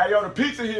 Hey, yo, the pizza here.